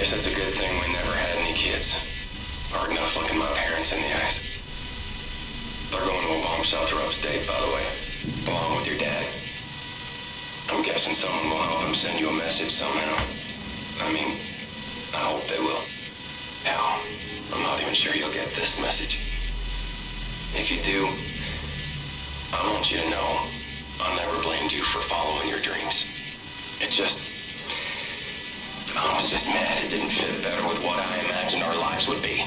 guess it's a good thing we never had any kids. Hard enough looking my parents in the eyes. They're going to a bomb shelter upstate, by the way, along with your dad. I'm guessing someone will help him send you a message somehow. I mean, I hope they will. Hell, I'm not even sure you'll get this message. If you do, I want you to know I never blamed you for following your dreams. It just... I was just mad it didn't fit better with what I imagined our lives would be.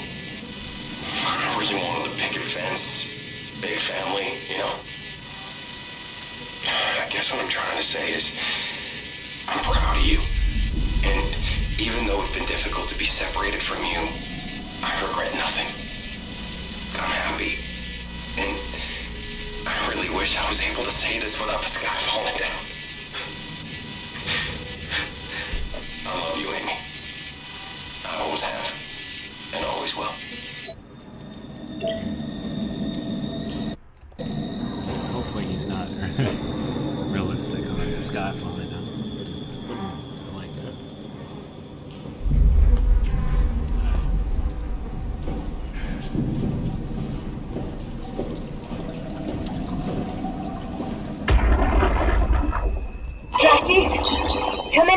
I really wanted the picket fence, big family, you know? I guess what I'm trying to say is, I'm proud of you. And even though it's been difficult to be separated from you, I regret nothing. I'm happy. And I really wish I was able to say this without the sky falling down.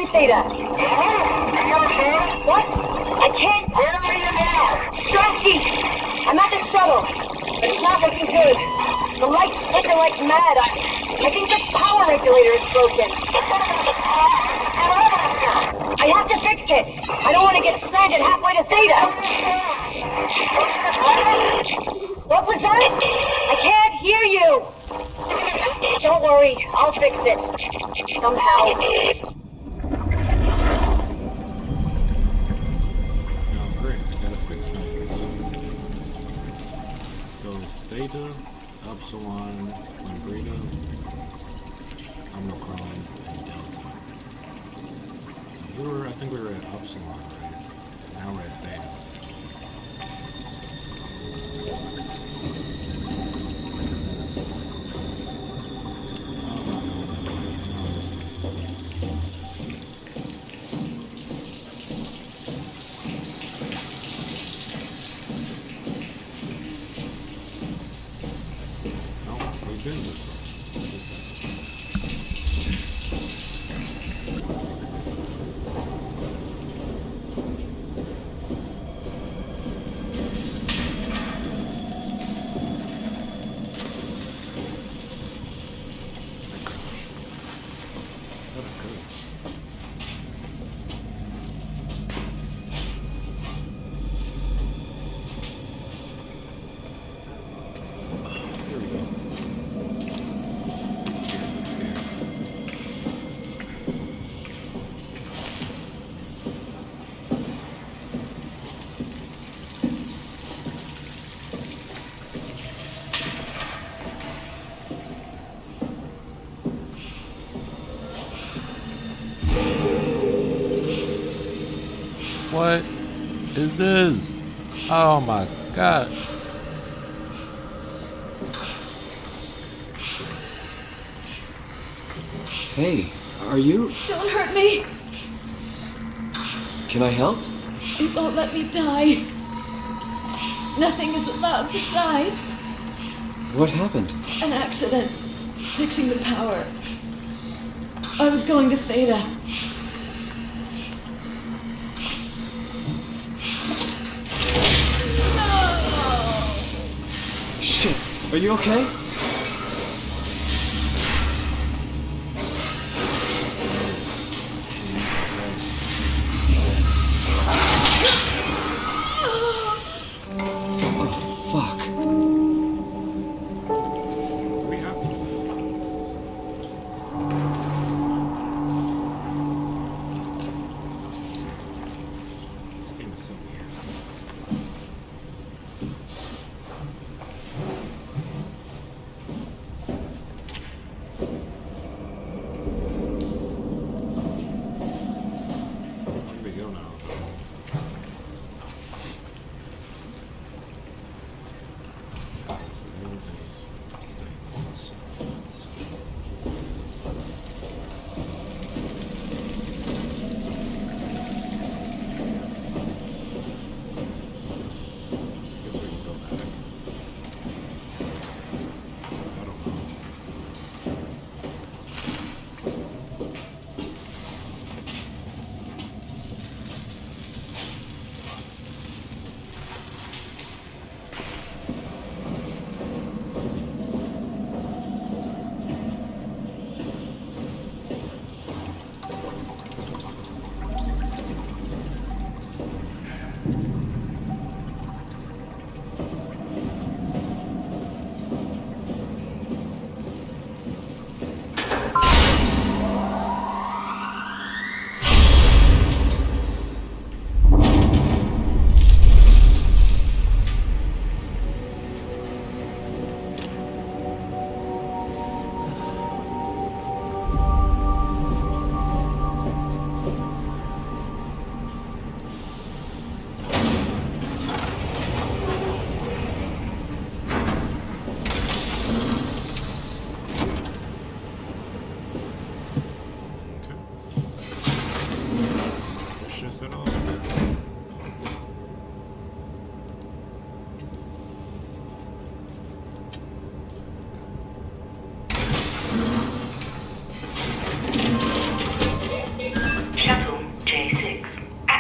In, Theta. What? I can't. Where are you now? Strasky! I'm at the shuttle. It's not looking good. The lights flicker like mad. I, I think the power regulator is broken. I have to fix it. I don't want to get stranded halfway to Theta. What was that? I can't hear you. Don't worry, I'll fix it. Somehow. So Epsilon, Lambrita, Omicron, and Delta. So we were, I think we were at Epsilon, right? Now we're at Theta. What is this? Oh my god. Hey, are you? Don't hurt me! Can I help? It won't let me die. Nothing is allowed to die. What happened? An accident. Fixing the power. I was going to Theta. Are you okay?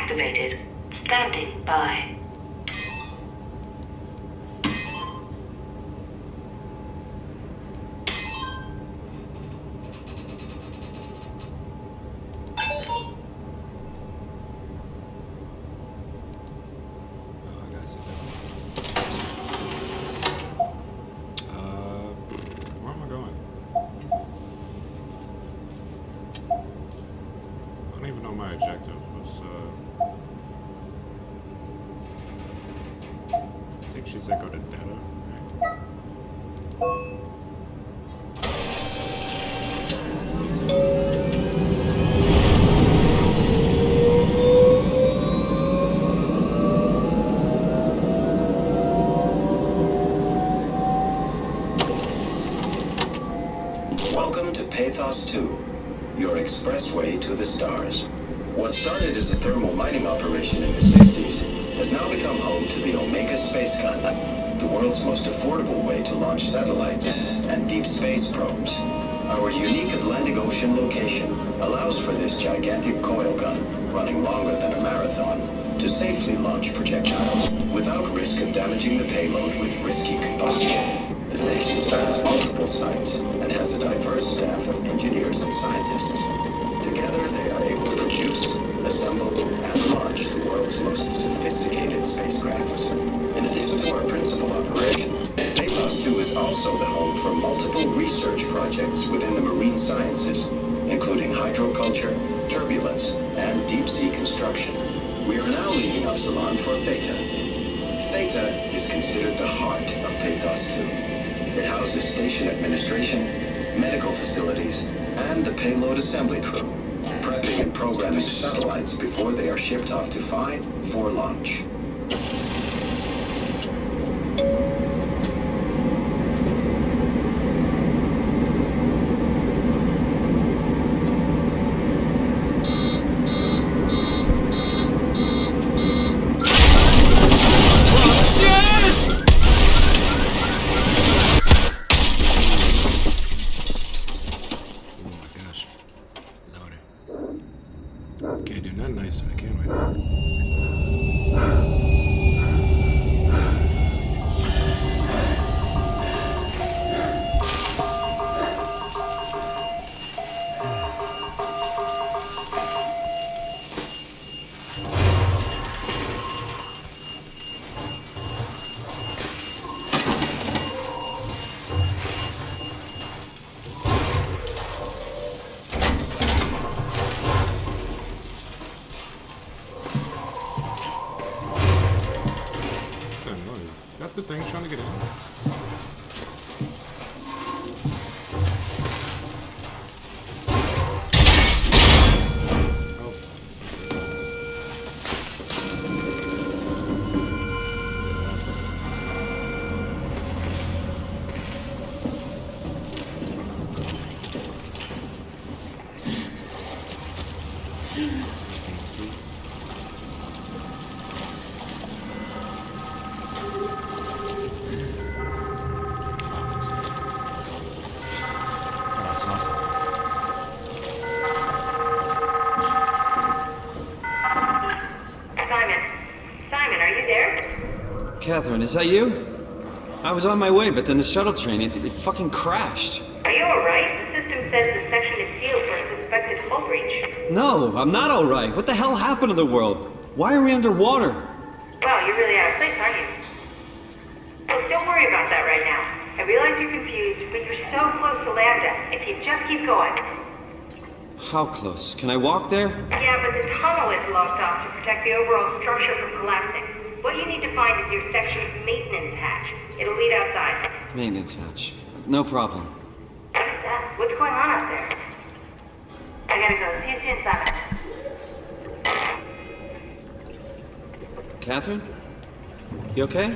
Activated. Standing by. Oh, I gotta sit down. Uh, where am I going? I don't even know my objective. What's, uh... I think she said go to Data, right? Data. Welcome to Pathos 2, your expressway to the stars. What started as a thermal operation in the 60s has now become home to the Omega Space Gun, the world's most affordable way to launch satellites and deep space probes. Our unique Atlantic Ocean location allows for this gigantic coil gun, running longer than a marathon, to safely launch projectiles without risk of damaging the payload with risky combustion. The station spans multiple sites and has a diverse staff of engineers and scientists. Research projects within the marine sciences, including hydroculture, turbulence, and deep sea construction. We are now leaving Upsilon for Theta. Theta is considered the heart of Pathos 2. It houses station administration, medical facilities, and the payload assembly crew, prepping and programming satellites before they are shipped off to Phi for launch. The thing trying to get in? Catherine, is that you? I was on my way, but then the shuttle train, it, it fucking crashed. Are you alright? The system says the section is sealed for a suspected hull breach. No, I'm not alright. What the hell happened to the world? Why are we underwater? Wow, you're really out of place, aren't you? Look, don't worry about that right now. I realize you're confused, but you're so close to Lambda. If you just keep going. How close? Can I walk there? Yeah, but the tunnel is locked off to protect the overall structure from collapsing. What you need to find is your section's maintenance hatch. It'll lead outside. Maintenance hatch. No problem. What is that? What's going on out there? I gotta go. See you soon, Simon. Catherine? You okay?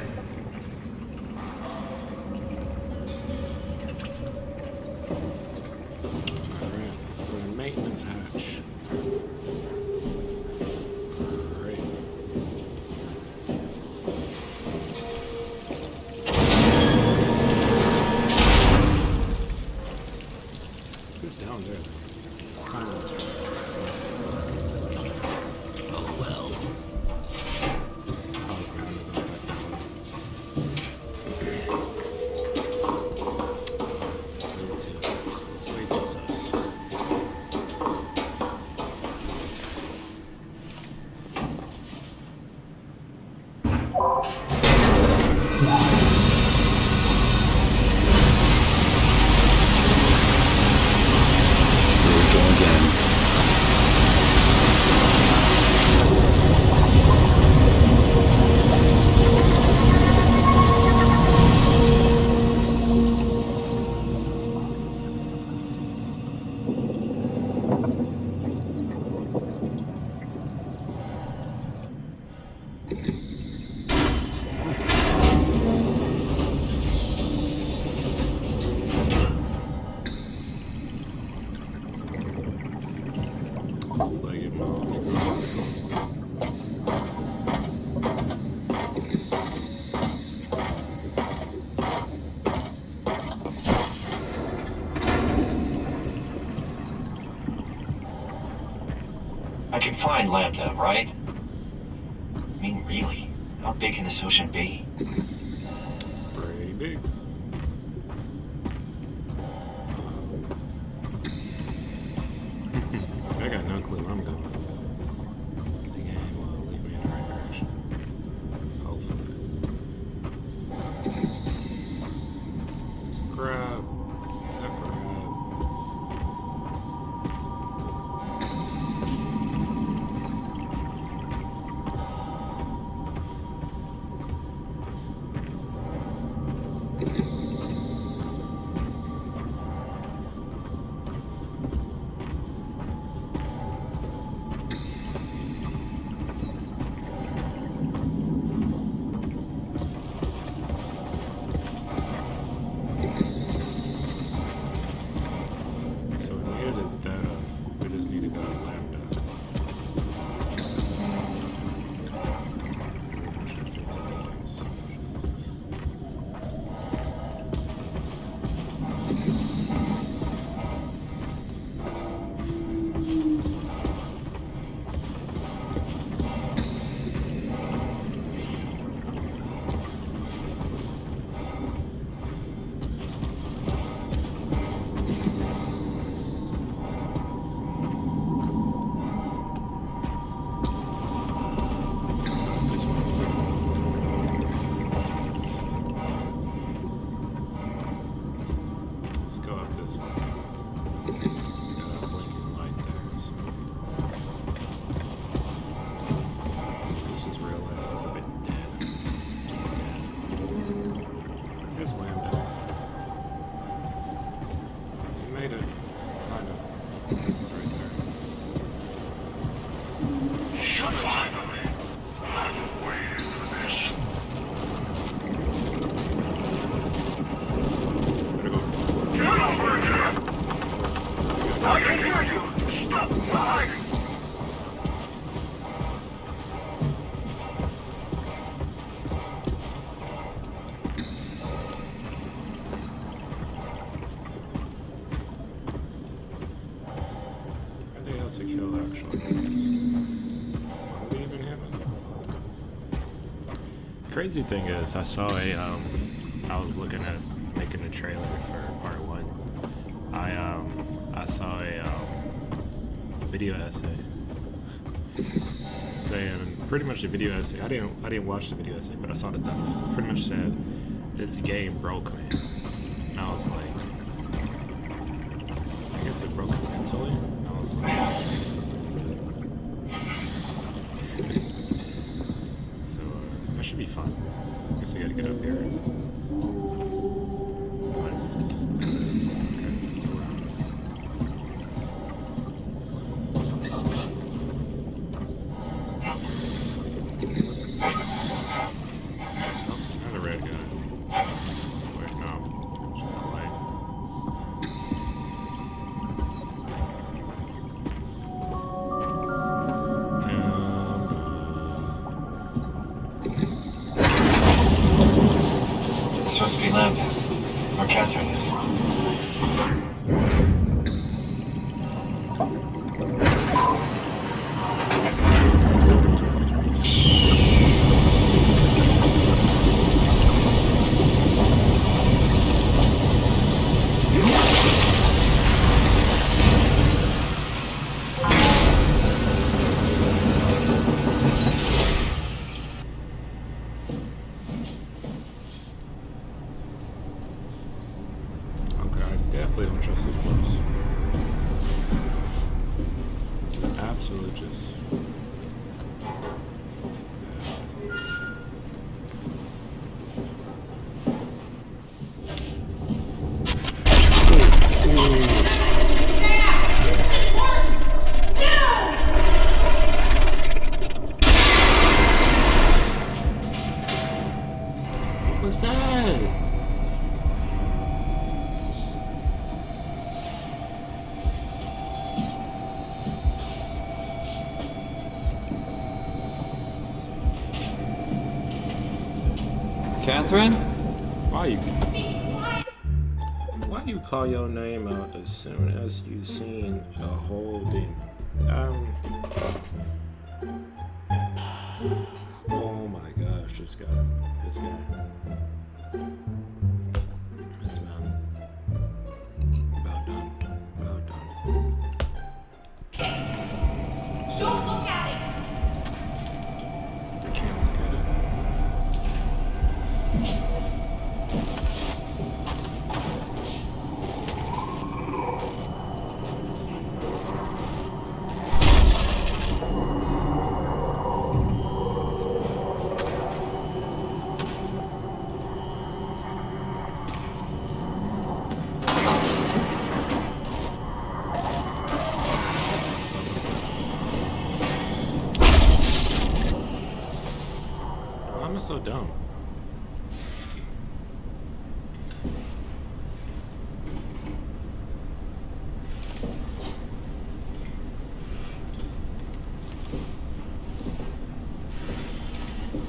I can find Lambda, right? I mean, really, how big can this ocean be? Here's Crazy thing is, I saw a, um, I was looking at making a trailer for part one. I, um, I saw a, um, video essay saying, pretty much a video essay. I didn't, I didn't watch the video essay, but I saw the thumbnail. It's Pretty much said, this game broke me. And I was like, I guess it broke me mentally. I was like, this is good. so uh, that should be fun. I guess we gotta get up here. Let's oh, just Catherine? Why you? Why you call your name out as soon as you seen a whole demon? Um. Oh my gosh, this guy, this guy, so dumb?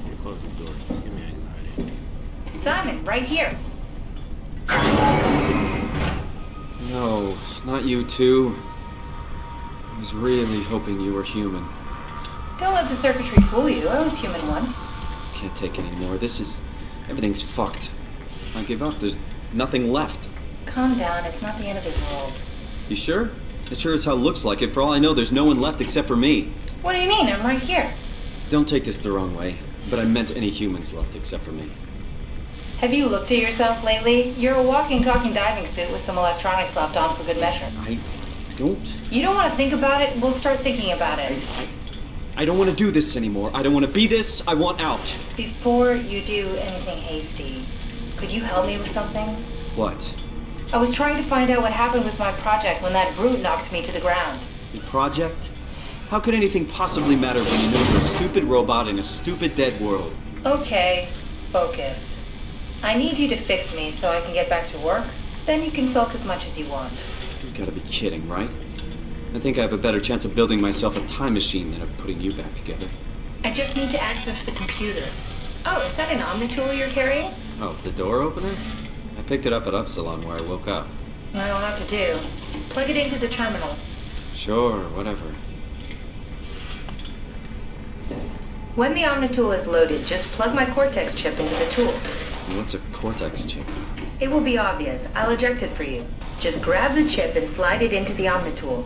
You close the door. Just give me anxiety. Simon, right here. No, not you too. I was really hoping you were human. Don't let the circuitry fool you. I was human once. Can't take it anymore. This is. Everything's fucked. I give up. There's nothing left. Calm down. It's not the end of the world. You sure? It sure as hell looks like it. For all I know, there's no one left except for me. What do you mean? I'm right here. Don't take this the wrong way, but I meant any humans left except for me. Have you looked at yourself lately? You're a walking, talking diving suit with some electronics slapped on for good measure. I don't. You don't want to think about it? We'll start thinking about it. I don't want to do this anymore. I don't want to be this. I want out. Before you do anything hasty, could you help me with something? What? I was trying to find out what happened with my project when that brute knocked me to the ground. Your project? How could anything possibly matter when you know you're a stupid robot in a stupid dead world? Okay, focus. I need you to fix me so I can get back to work. Then you can sulk as much as you want. You gotta be kidding, right? I think I have a better chance of building myself a time machine than of putting you back together. I just need to access the computer. Oh, is that an Omnitool you're carrying? Oh, the door opener? I picked it up at Upsilon where I woke up. That'll have to do. Plug it into the terminal. Sure, whatever. When the Omnitool is loaded, just plug my Cortex chip into the tool. What's a Cortex chip? It will be obvious. I'll eject it for you. Just grab the chip and slide it into the Omnitool.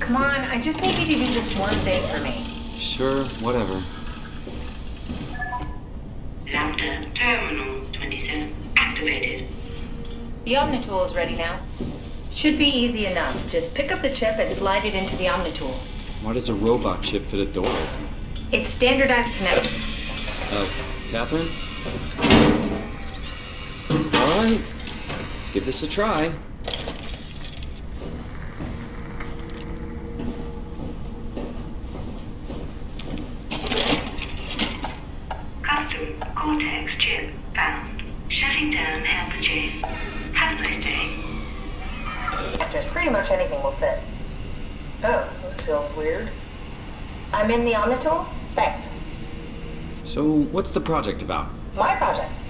Come on, I just need you to do this one thing for me. Sure, whatever. Lambda Terminal 27 activated. The Omnitool is ready now. Should be easy enough. Just pick up the chip and slide it into the Omnitool. Why does a robot chip fit a door opener? It's standardized connection. Uh, Catherine? Alright, let's give this a try. Custom Cortex chip found. Shutting down helper chain. Have a nice day. Just pretty much anything will fit. Oh, this feels weird. I'm in the Omnitool? Thanks. So, what's the project about? My project.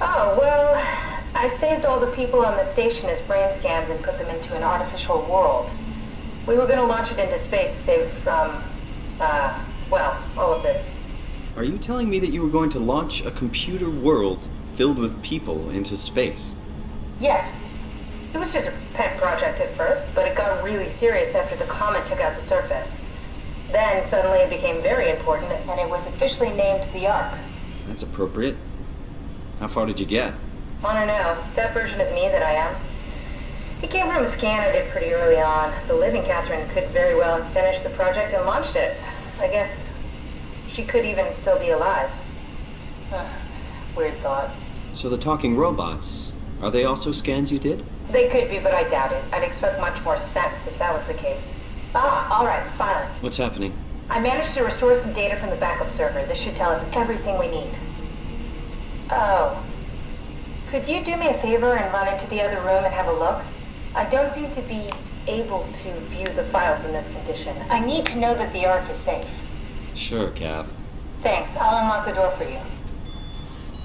Oh, well, I saved all the people on the station as brain scans and put them into an artificial world. We were going to launch it into space to save it from, uh, well, all of this. Are you telling me that you were going to launch a computer world filled with people into space? Yes. It was just a pet project at first, but it got really serious after the comet took out the surface. Then suddenly it became very important, and it was officially named the Ark. That's appropriate. How far did you get? I don't know, that version of me that I am. It came from a scan I did pretty early on. The living, Catherine could very well have finished the project and launched it. I guess she could even still be alive. Weird thought. So the talking robots, are they also scans you did? They could be, but I doubt it. I'd expect much more sense if that was the case. Ah, all right, finally. What's happening? I managed to restore some data from the backup server. This should tell us everything we need. Oh. Could you do me a favor and run into the other room and have a look? I don't seem to be able to view the files in this condition. I need to know that the Ark is safe. Sure, Kath. Thanks. I'll unlock the door for you.